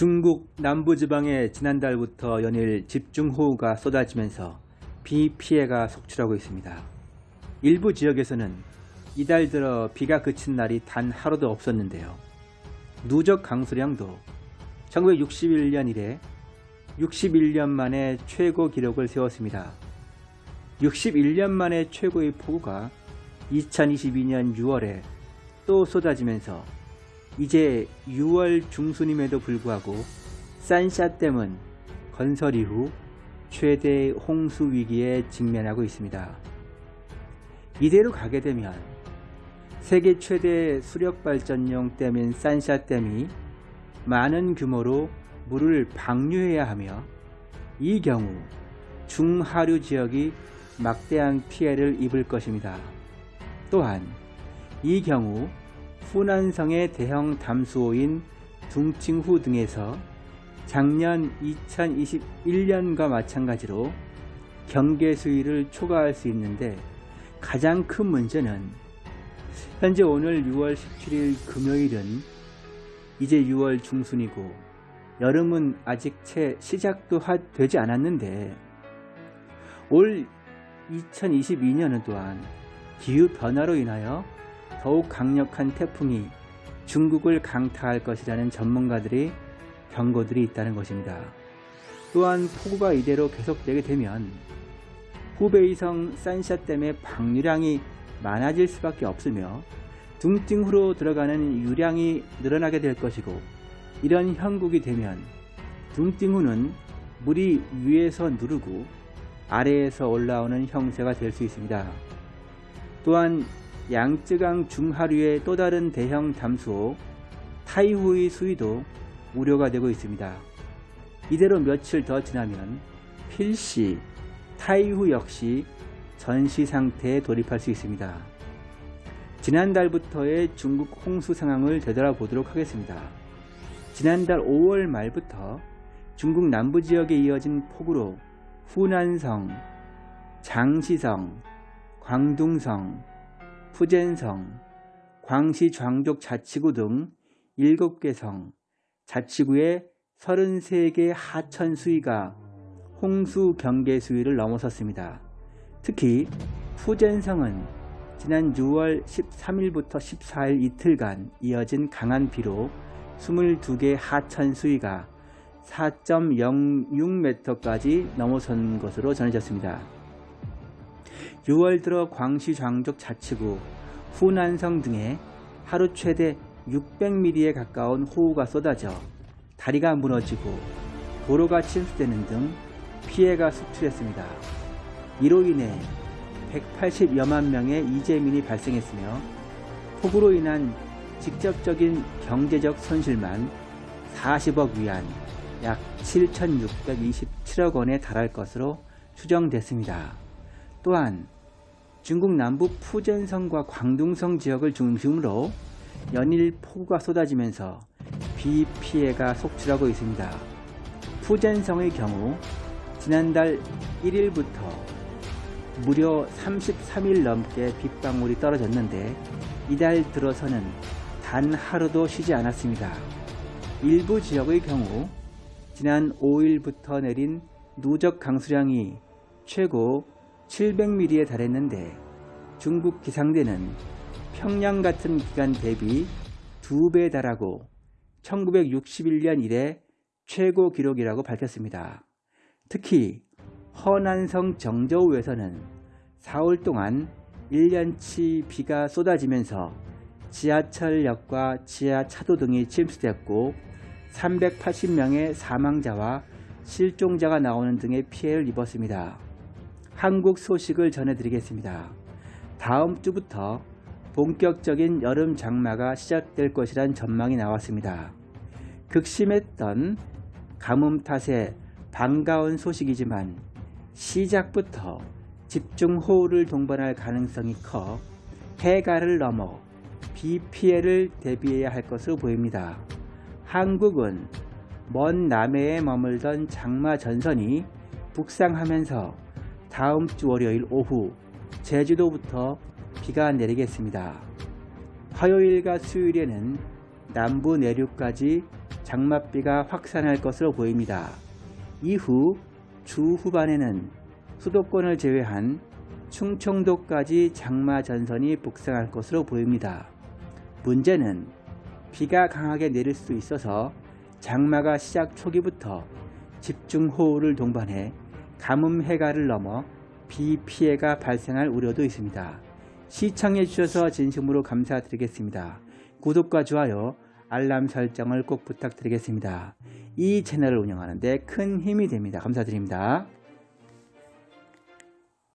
중국 남부지방에 지난달부터 연일 집중호우가 쏟아지면서 비 피해가 속출하고 있습니다. 일부 지역에서는 이달 들어 비가 그친 날이 단 하루도 없었는데요. 누적 강수량도 1961년 이래 61년 만에 최고 기록을 세웠습니다. 61년 만에 최고의 폭우가 2022년 6월에 또 쏟아지면서 이제 6월 중순임에도 불구하고 산샤댐은 건설 이후 최대 홍수 위기에 직면하고 있습니다. 이대로 가게 되면 세계 최대 수력발전용 댐인 산샤댐이 많은 규모로 물을 방류해야 하며 이 경우 중하류 지역이 막대한 피해를 입을 것입니다. 또한 이 경우 후난성의 대형 담수호인 둥칭후 등에서 작년 2021년과 마찬가지로 경계 수위를 초과할 수 있는데 가장 큰 문제는 현재 오늘 6월 17일 금요일은 이제 6월 중순이고 여름은 아직 채 시작도 되지 않았는데 올 2022년은 또한 기후 변화로 인하여 더욱 강력한 태풍이 중국을 강타할 것이라는 전문가들의 경고들이 있다는 것입니다. 또한 폭우가 이대로 계속되게 되면 후베이성 산샤댐의 방류량이 많아질 수밖에 없으며 둥띵후로 들어가는 유량이 늘어나게 될 것이고 이런 형국이 되면 둥띵후는 물이 위에서 누르고 아래에서 올라오는 형세가 될 수 있습니다. 또한 양쯔강 중하류의 또 다른 대형 담수호 타이후의 수위도 우려가 되고 있습니다. 이대로 며칠 더 지나면 필시 타이후 역시 전시 상태에 돌입할 수 있습니다. 지난달부터의 중국 홍수 상황을 되돌아보도록 하겠습니다. 지난달 5월 말부터 중국 남부 지역에 이어진 폭우로 후난성, 장시성, 광둥성, 푸젠성, 광시 광족 자치구 등 7개 성, 자치구의 33개 하천 수위가 홍수 경계 수위를 넘어섰습니다. 특히 푸젠성은 지난 6월 13일부터 14일 이틀간 이어진 강한 비로 22개 하천 수위가 4.06m까지 넘어선 것으로 전해졌습니다. 6월 들어 광시 광족 자치구, 후난성 등에 하루 최대 600mm에 가까운 호우가 쏟아져 다리가 무너지고 도로가 침수되는 등 피해가 속출했습니다. 이로 인해 180여만 명의 이재민이 발생했으며 폭우로 인한 직접적인 경제적 손실만 40억 위안 약 7,627억 원에 달할 것으로 추정됐습니다. 또한 중국 남부 푸젠성과 광둥성 지역을 중심으로 연일 폭우가 쏟아지면서 비 피해가 속출하고 있습니다. 푸젠성의 경우 지난달 1일부터 무려 33일 넘게 빗방울이 떨어졌는데 이달 들어서는 단 하루도 쉬지 않았습니다. 일부 지역의 경우 지난 5일부터 내린 누적 강수량이 최고 700mm에 달했는데 중국 기상대는 평양 같은 기간 대비 2배 달하고 1961년 이래 최고 기록이라고 밝혔습니다. 특히 허난성 정저우에서는 4월 동안 1년치 비가 쏟아지면서 지하철역과 지하차도 등이 침수됐고 380명의 사망자와 실종자가 나오는 등의 피해를 입었습니다. 한국 소식을 전해드리겠습니다. 다음 주부터 본격적인 여름 장마가 시작될 것이란 전망이 나왔습니다. 극심했던 가뭄 탓에 반가운 소식이지만 시작부터 집중호우를 동반할 가능성이 커 해가를 넘어 비 피해를 대비해야 할 것으로 보입니다. 한국은 먼 남해에 머물던 장마 전선이 북상하면서 다음 주 월요일 오후 제주도부터 비가 내리겠습니다. 화요일과 수요일에는 남부 내륙까지 장맛비가 확산할 것으로 보입니다. 이후 주 후반에는 수도권을 제외한 충청도까지 장마 전선이 북상할 것으로 보입니다. 문제는 비가 강하게 내릴 수 있어서 장마가 시작 초기부터 집중호우를 동반해 가뭄 해가를 넘어 비 피해가 발생할 우려도 있습니다. 시청해 주셔서 진심으로 감사드리겠습니다. 구독과 좋아요, 알람 설정을 꼭 부탁드리겠습니다. 이 채널을 운영하는 데 큰 힘이 됩니다. 감사드립니다.